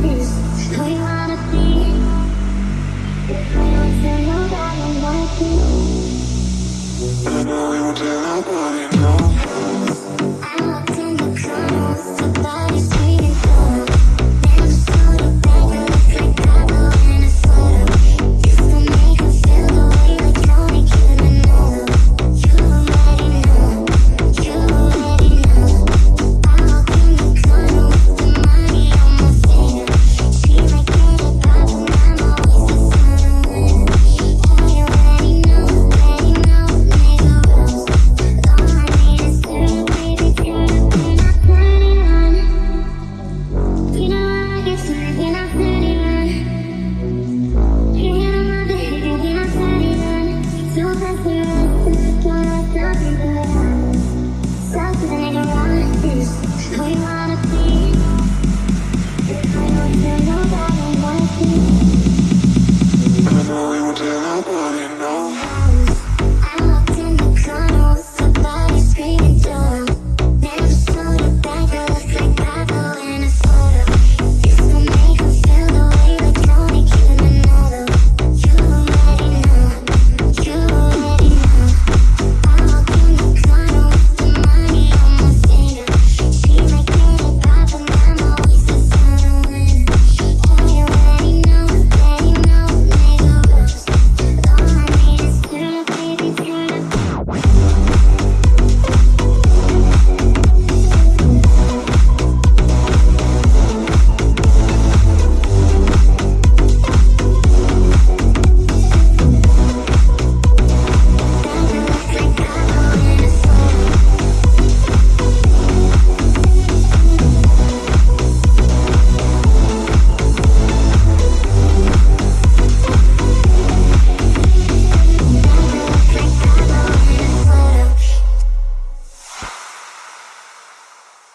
Who you wanna be? If don't you